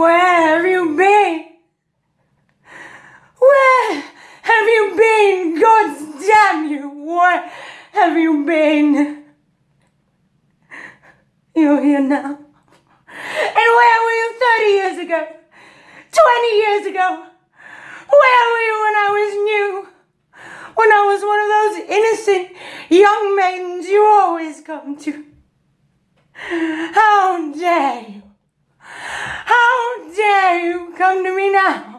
Where have you been? Where have you been? God damn you! Where have you been? You're here now. And where were you 30 years ago? 20 years ago? Where were you when I was new? When I was one of those innocent young maidens you always come to? Oh, How dare you? How dare you come to me now?